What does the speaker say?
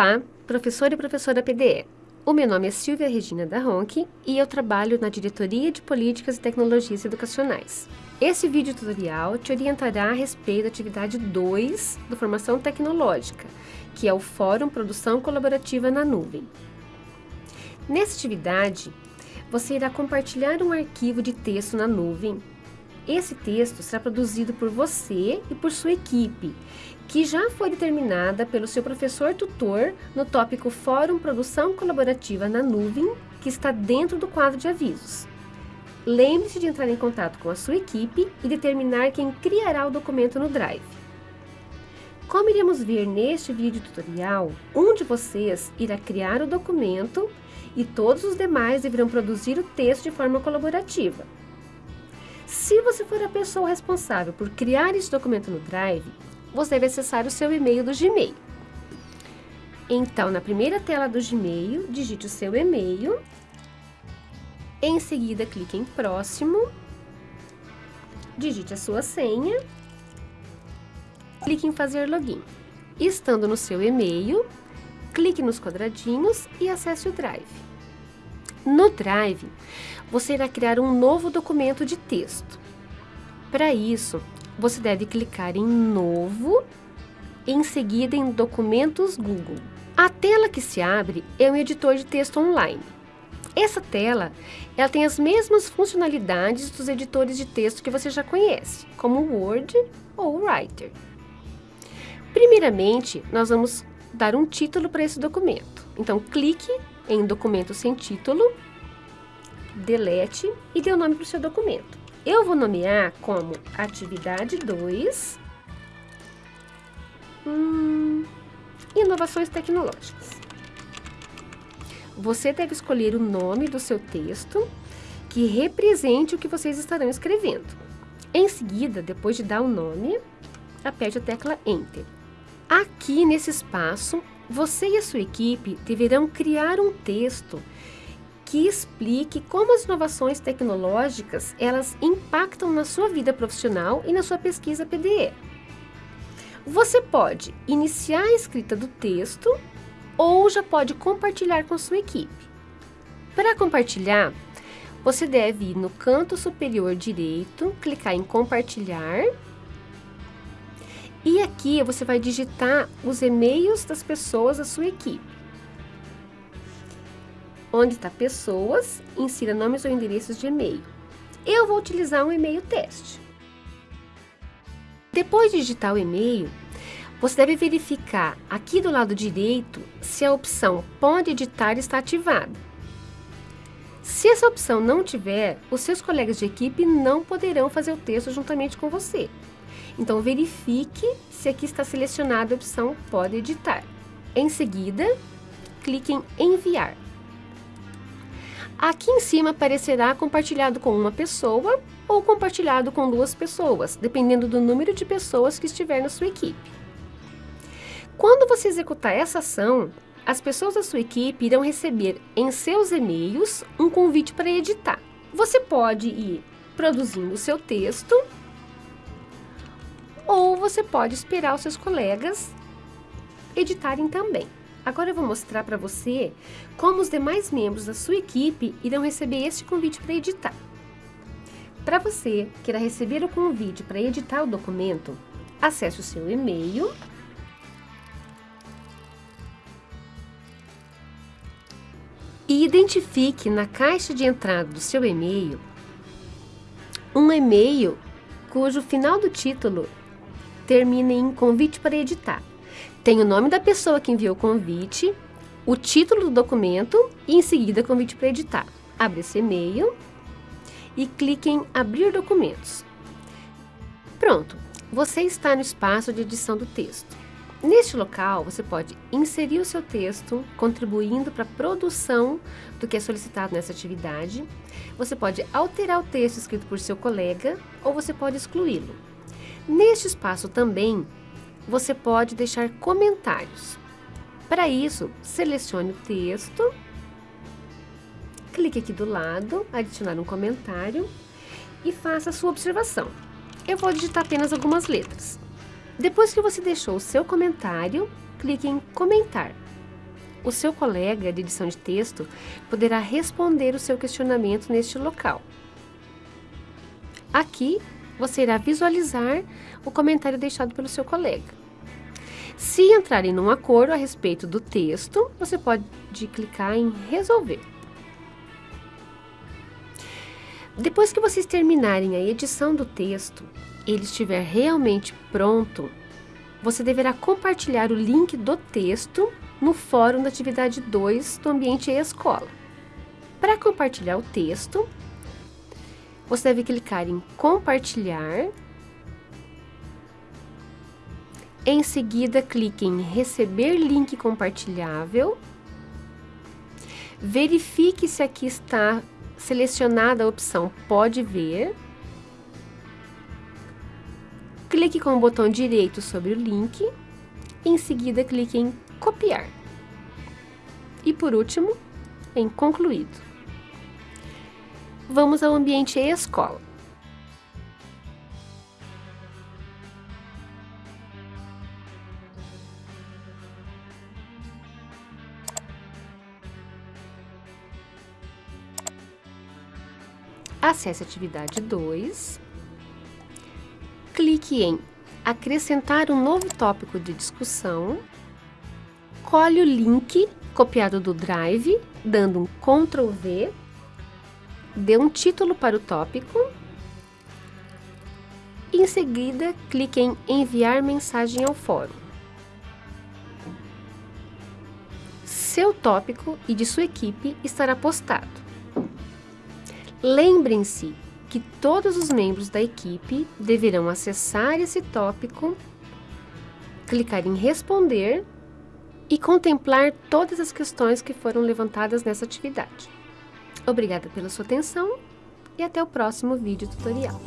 Olá, professor e professora PDE. O meu nome é Silvia Regina da Ronque e eu trabalho na Diretoria de Políticas e Tecnologias Educacionais. Esse vídeo tutorial te orientará a respeito da atividade 2 do Formação Tecnológica, que é o Fórum Produção Colaborativa na Nuvem. Nessa atividade, você irá compartilhar um arquivo de texto na nuvem. Esse texto será produzido por você e por sua equipe que já foi determinada pelo seu professor tutor no tópico Fórum Produção Colaborativa na Nuvem, que está dentro do quadro de avisos. Lembre-se de entrar em contato com a sua equipe e determinar quem criará o documento no Drive. Como iremos ver neste vídeo tutorial, um de vocês irá criar o documento e todos os demais deverão produzir o texto de forma colaborativa. Se você for a pessoa responsável por criar esse documento no Drive, você deve acessar o seu e-mail do Gmail. Então, na primeira tela do Gmail, digite o seu e-mail. Em seguida, clique em Próximo. Digite a sua senha. Clique em Fazer Login. Estando no seu e-mail, clique nos quadradinhos e acesse o Drive. No Drive, você irá criar um novo documento de texto. Para isso, você deve clicar em Novo, em seguida em Documentos Google. A tela que se abre é um editor de texto online. Essa tela ela tem as mesmas funcionalidades dos editores de texto que você já conhece, como o Word ou o Writer. Primeiramente, nós vamos dar um título para esse documento. Então, clique em Documento sem título, delete e dê o nome para o seu documento. Eu vou nomear como atividade 2, hum, inovações tecnológicas. Você deve escolher o nome do seu texto que represente o que vocês estarão escrevendo. Em seguida, depois de dar o nome, aperte a tecla Enter. Aqui nesse espaço, você e a sua equipe deverão criar um texto que explique como as inovações tecnológicas elas impactam na sua vida profissional e na sua pesquisa PDE. Você pode iniciar a escrita do texto ou já pode compartilhar com sua equipe. Para compartilhar, você deve ir no canto superior direito, clicar em compartilhar e aqui você vai digitar os e-mails das pessoas da sua equipe. Onde está pessoas, insira nomes ou endereços de e-mail. Eu vou utilizar um e-mail teste. Depois de digitar o e-mail, você deve verificar aqui do lado direito se a opção Pode editar está ativada. Se essa opção não tiver, os seus colegas de equipe não poderão fazer o texto juntamente com você. Então, verifique se aqui está selecionada a opção Pode editar. Em seguida, clique em Enviar. Aqui em cima aparecerá compartilhado com uma pessoa ou compartilhado com duas pessoas, dependendo do número de pessoas que estiver na sua equipe. Quando você executar essa ação, as pessoas da sua equipe irão receber em seus e-mails um convite para editar. Você pode ir produzindo o seu texto ou você pode esperar os seus colegas editarem também. Agora eu vou mostrar para você como os demais membros da sua equipe irão receber este convite para editar. Para você que irá receber o convite para editar o documento, acesse o seu e-mail e identifique na caixa de entrada do seu e-mail um e-mail cujo final do título termine em convite para editar. Tem o nome da pessoa que enviou o convite, o título do documento e em seguida convite para editar. Abre esse e-mail e clique em abrir documentos. Pronto, você está no espaço de edição do texto. Neste local, você pode inserir o seu texto, contribuindo para a produção do que é solicitado nessa atividade. Você pode alterar o texto escrito por seu colega ou você pode excluí-lo. Neste espaço também, você pode deixar comentários. Para isso, selecione o texto, clique aqui do lado, adicionar um comentário e faça a sua observação. Eu vou digitar apenas algumas letras. Depois que você deixou o seu comentário, clique em comentar. o seu colega de edição de texto poderá responder o seu questionamento neste local. Aqui, você irá visualizar o comentário deixado pelo seu colega. Se entrarem num acordo a respeito do texto, você pode clicar em resolver. Depois que vocês terminarem a edição do texto, ele estiver realmente pronto, você deverá compartilhar o link do texto no fórum da atividade 2 do ambiente e-escola. Para compartilhar o texto, você deve clicar em compartilhar em seguida, clique em Receber link compartilhável. Verifique se aqui está selecionada a opção Pode ver. Clique com o botão direito sobre o link. Em seguida, clique em Copiar. E por último, em Concluído. Vamos ao ambiente e-escola. Acesse a atividade 2, clique em acrescentar um novo tópico de discussão, colhe o link copiado do Drive, dando um Ctrl V, dê um título para o tópico, em seguida clique em enviar mensagem ao fórum. Seu tópico e de sua equipe estará postado. Lembrem-se que todos os membros da equipe deverão acessar esse tópico, clicar em responder e contemplar todas as questões que foram levantadas nessa atividade. Obrigada pela sua atenção e até o próximo vídeo tutorial.